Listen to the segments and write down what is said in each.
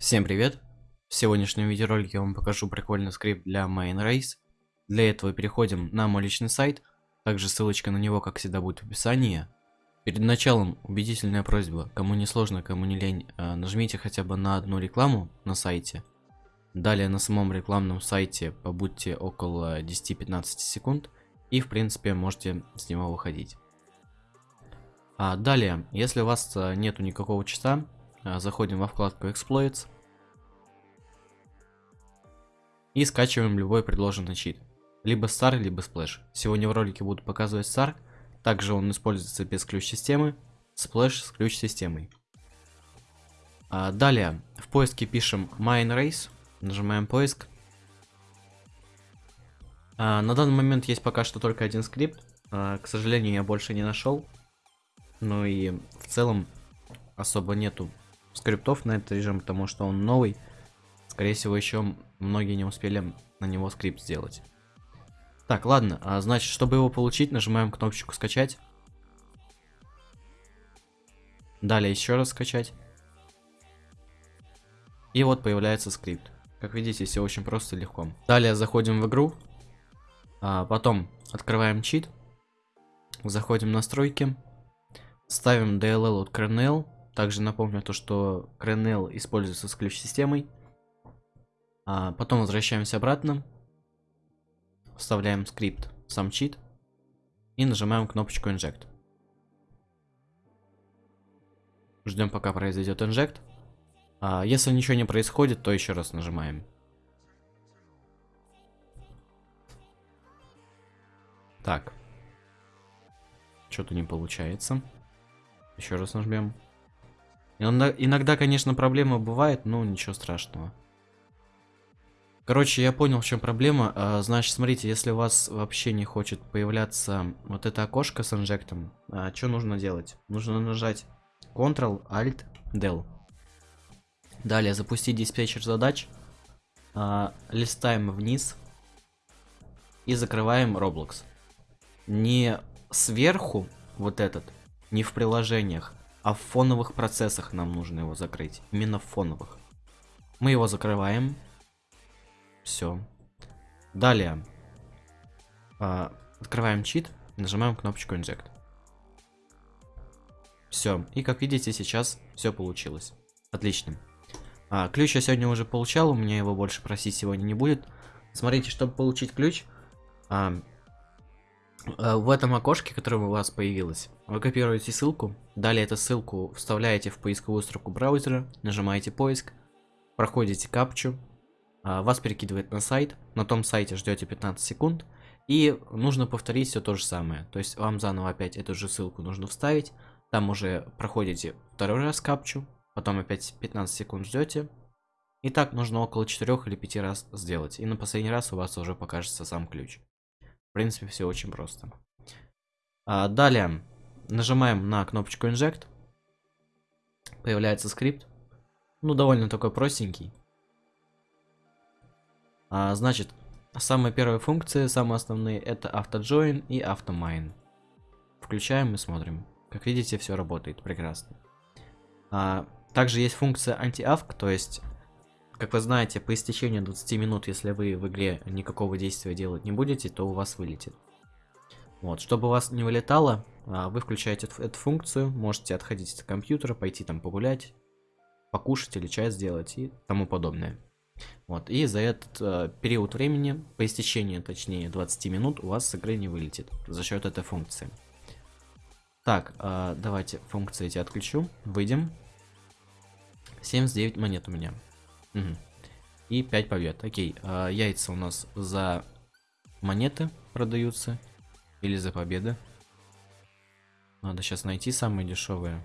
Всем привет! В сегодняшнем видеоролике я вам покажу прикольный скрипт для MainRace. Для этого переходим на мой личный сайт, также ссылочка на него, как всегда, будет в описании. Перед началом убедительная просьба, кому не сложно, кому не лень, э, нажмите хотя бы на одну рекламу на сайте. Далее на самом рекламном сайте побудьте около 10-15 секунд и в принципе можете с него выходить. А далее, если у вас э, нету никакого часа, заходим во вкладку Exploits. И скачиваем любой предложенный чит. Либо SAR, либо Splash. Сегодня в ролике буду показывать SAR. Также он используется без ключ-системы. Splash с ключ-системой. А далее, в поиске пишем MineRace. Нажимаем поиск. А, на данный момент есть пока что только один скрипт. А, к сожалению, я больше не нашел. Ну и в целом особо нету скриптов на этот режим, потому что он новый. Скорее всего, еще многие не успели на него скрипт сделать. Так, ладно, а значит, чтобы его получить, нажимаем кнопочку скачать. Далее еще раз скачать. И вот появляется скрипт. Как видите, все очень просто и легко. Далее заходим в игру. А потом открываем чит. Заходим в настройки. Ставим DLL от Kernel. Также напомню то, что Krenel используется с ключ-системой. А потом возвращаемся обратно. Вставляем скрипт сам чит. И нажимаем кнопочку Inject. Ждем пока произойдет Inject. А если ничего не происходит, то еще раз нажимаем. Так. Что-то не получается. Еще раз нажмем. Иногда, конечно, проблема бывает, но ничего страшного. Короче, я понял, в чем проблема. А, значит, смотрите, если у вас вообще не хочет появляться вот это окошко с инжектом, а, что нужно делать? Нужно нажать Ctrl, Alt, Del. Далее запустить диспетчер задач. А, листаем вниз. И закрываем Roblox. Не сверху вот этот, не в приложениях, а в фоновых процессах нам нужно его закрыть. Именно в фоновых. Мы его закрываем. Все. Далее. А, открываем чит. Нажимаем кнопочку Inject. Все. И как видите, сейчас все получилось. Отлично. А, ключ я сегодня уже получал. У меня его больше просить сегодня не будет. Смотрите, чтобы получить ключ, а, в этом окошке, которое у вас появилось, вы копируете ссылку, далее эту ссылку вставляете в поисковую строку браузера, нажимаете поиск, проходите капчу, а, вас перекидывает на сайт, на том сайте ждете 15 секунд, и нужно повторить все то же самое. То есть вам заново опять эту же ссылку нужно вставить, там уже проходите второй раз капчу, потом опять 15 секунд ждете, и так нужно около 4 или 5 раз сделать, и на последний раз у вас уже покажется сам ключ. В принципе, все очень просто. А, далее нажимаем на кнопочку Inject. Появляется скрипт. Ну, довольно такой простенький. А, значит, самые первые функции, самые основные, это AutoJoin и AutoMine. Включаем и смотрим. Как видите, все работает прекрасно. А, также есть функция anti-avk, то есть как вы знаете, по истечению 20 минут, если вы в игре никакого действия делать не будете, то у вас вылетит. Вот, чтобы у вас не вылетало, а, вы включаете эту, функцию, можете отходить от компьютера, пойти там погулять, покушать или чай сделать и тому подобное. Вот, и за этот э, период времени, по истечении, точнее, 20 минут, у вас с игры не вылетит за счет этой функции. Так, э, давайте функции эти отключу, выйдем. 79 монет у меня. Угу. И 5 побед. Окей, а, яйца у нас за монеты продаются. Или за победы. Надо сейчас найти самые дешевые.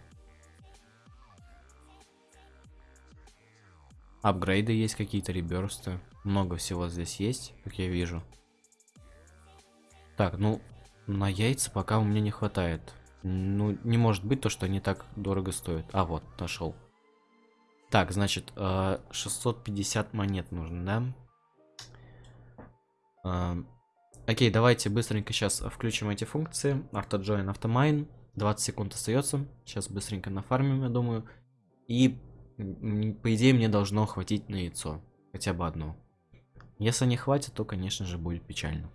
Апгрейды есть какие-то, реберсты. Много всего здесь есть, как я вижу. Так, ну, на яйца пока у меня не хватает. Ну, не может быть то, что они так дорого стоят. А, вот, нашел. Так, значит, 650 э, монет нужно, да? Э, окей, давайте быстренько сейчас включим эти функции. AutoJoin, AutoMine. 20 секунд остается. Сейчас быстренько нафармим, я думаю. И по идее, мне должно хватить на яйцо. Хотя бы одно. Если не хватит, то, конечно же, будет печально.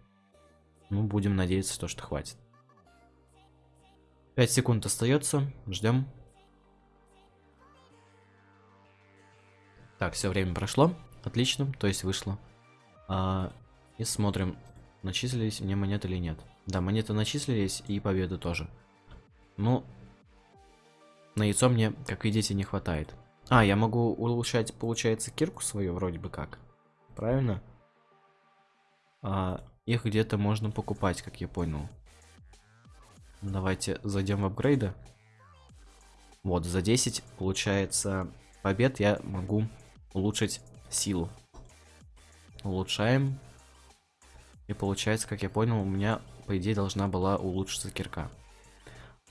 Ну, будем надеяться, то, что хватит. 5 секунд остается. Ждем. Так, все время прошло. Отлично, то есть вышло. А, и смотрим, начислились мне монеты или нет. Да, монеты начислились и победы тоже. Ну, на яйцо мне, как видите, не хватает. А, я могу улучшать, получается, кирку свою вроде бы как. Правильно? А, их где-то можно покупать, как я понял. Давайте зайдем в апгрейды. Вот, за 10, получается, побед я могу улучшить силу. Улучшаем. И получается, как я понял, у меня, по идее, должна была улучшиться кирка.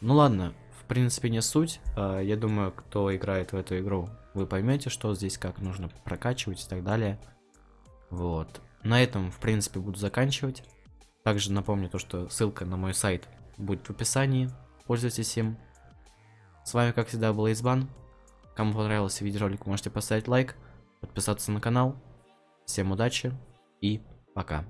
Ну ладно, в принципе, не суть. А, я думаю, кто играет в эту игру, вы поймете, что здесь как нужно прокачивать и так далее. Вот. На этом, в принципе, буду заканчивать. Также напомню то, что ссылка на мой сайт будет в описании. Пользуйтесь им. С вами, как всегда, был Избан. Кому понравился видеоролик, можете поставить лайк, подписаться на канал. Всем удачи и пока.